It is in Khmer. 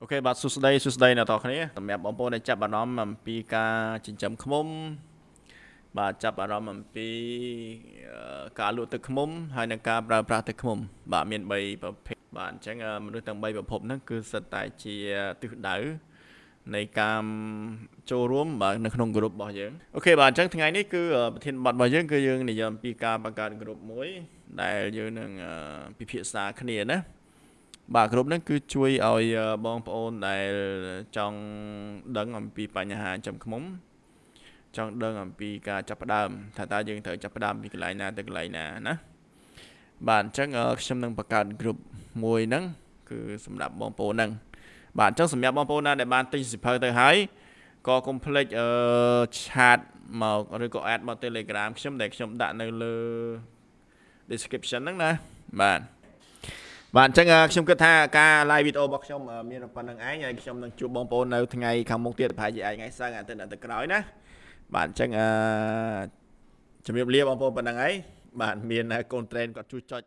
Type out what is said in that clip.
Okay បាទសួស្តីសួស្តីអ្នកទាំងអស់គ្នាសម្រាប់បងប្អូនដែលចាប់អារម្មណ៍អំពីការចិញ្ចឹមឃ្មុំ បាទចាប់អារម្មណ៍អំពីការលក់ទឹកឃ្មុំ ហើយនិងការប្រើប្រាស់ទឹកឃ្មុំ បាទមាន3ប្រភេទបាទអញ្ចឹងមនុស្សទាំង3ប្រភេទហ្នឹងគឺសិតតែជាទិសដៅនៃការចូលរួមបាទនៅក្នុងក្រុមរបស់យើង okay បាទអញ្ចឹងថ្ងៃនេះគឺប្រធានបទរបស់យើងគឺយើងនិយាយអំពីការបង្កើតក្រុមមួយ ដែលយើងនឹងពិភាក្សាគ្នាណា បាទគ្រប់ហ្នឹងគឺជួយឲ្យបងប្អូនដែលចង់ដឹងអំពីបញ្ហាចំខ្មុំ ចង់ដឹងអំពីការចាប់ផ្ដើមថាតើយើងត្រូវចាប់ផ្ដើមពីកន្លែងណាទៅកន្លែងណាណាបាទអញ្ចឹងខ្ញុំនឹងបង្កើត group មួយហ្នឹងគឺសម្រាប់បងប្អូនហ្នឹងបាទអញ្ចឹងសម្រាប់បងប្អូនណាដែលបានទិញសិភៅទៅហើយក៏កុំភ្លេចអឺឆាតមកឬក៏ add មក Telegram ខ្ញុំដែលខ្ញុំដាក់នៅលើ description ហ្នឹងណាបាទ បាទអញ្ចឹងខ្ញុំគិតថាការ live វីដេអូរបស់ខ្ញុំមានប៉ុណ្្នឹងឯងហើយខ្ញុំនឹងជួបបងប្អូននៅថ្ងៃខាងមុខទៀតប្រហែលជាអាចថ្ងៃសៅរ៍អាទិត្យអាទិត្យក្រោយណាបាទអញ្ចឹងអឺជំរាបលាបងប្អូនប៉ុណ្្នឹងឯងបាទមានកូនត្រេនគាត់ជួយចុច